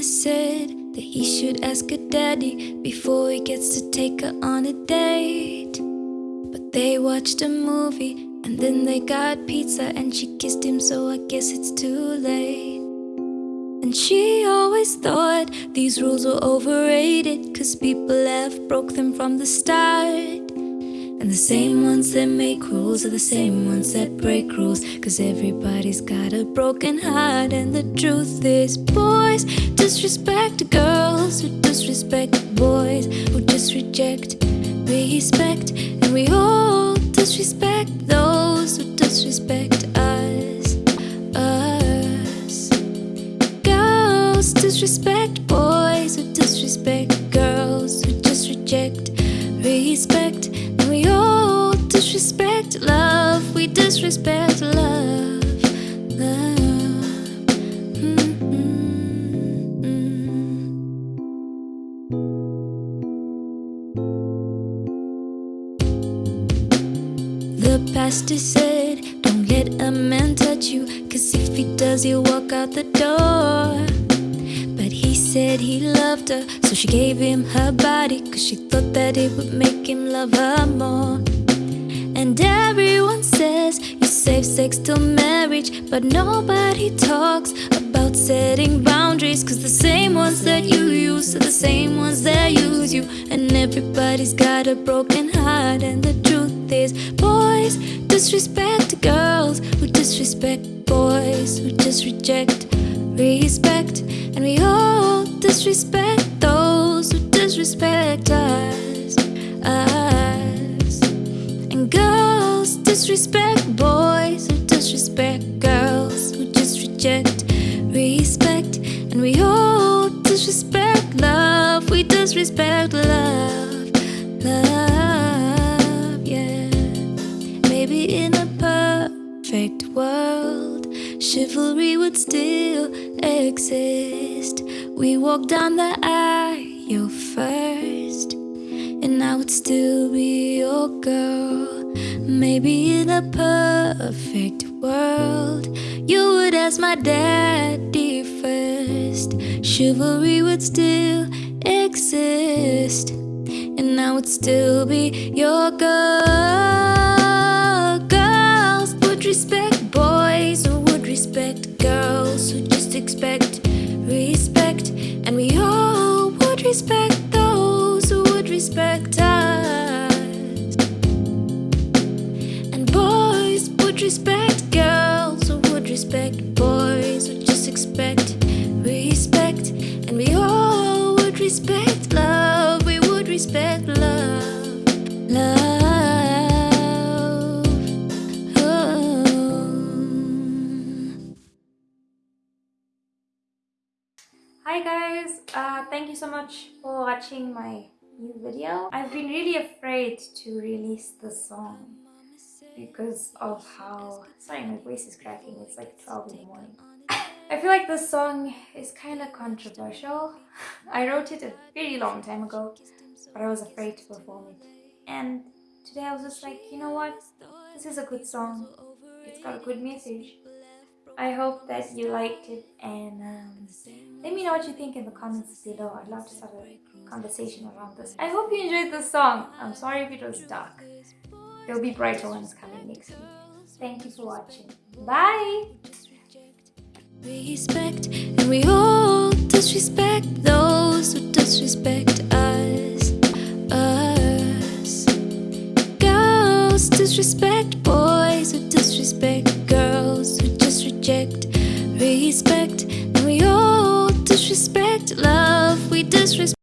mama said that he should ask her daddy before he gets to take her on a date. But they watched a movie and then they got pizza and she kissed him, so I guess it's too late. And she always thought these rules were overrated, cause people have broke them from the start. And the same ones that make rules are the same ones that break rules. Cause everybody's got a broken heart. And the truth is, boys disrespect girls who disrespect boys who just reject respect. And we all disrespect those who disrespect us. Us. Girls disrespect boys who disrespect girls who just reject respect. Disrespect love, we disrespect love. Love. The pastor said, Don't let a man touch you, cause if he does, he'll walk out the door. But he said he loved her, so she gave him her body, cause she thought that it would make him love her more. And everyone says you save sex till marriage, but nobody talks about setting boundaries. Cause the same ones that you use are the same ones that use you. And everybody's got a broken heart, and the truth is, boys disrespect girls who disrespect boys who just reject respect. And we all disrespect those who disrespect us. us. And girls disrespect boys who disrespect girls who just reject respect. And we all disrespect love, we disrespect love, love, yeah. Maybe in a perfect world, chivalry would still exist. We walk down the aisle first, and I would still be your girl. Maybe in a perfect world, you would ask my daddy first. Chivalry would still exist, and I would still be your girl. Girls would respect boys who would respect girls who just expect respect, and we all would respect respect girls who would respect boys who just expect respect. And we all would respect love, we would respect love, love. Oh. Hi guys, uh, thank you so much for watching my new video. I've been really afraid to release this song because of how... Sorry, my voice is cracking. It's like 12 in the morning. I feel like this song is kind of controversial. I wrote it a very long time ago, but I was afraid to perform it. And today I was just like, you know what? This is a good song. It's got a good message. I hope that you liked it and um, let me know what you think in the comments below. I'd love to start a conversation around this. I hope you enjoyed this song. I'm sorry if it was dark. There'll be brighter ones coming next week. Thank you for watching. Bye! respect and we all disrespect those who disrespect us us girls disrespect boys who disrespect girls who just reject respect and we all disrespect love we disrespect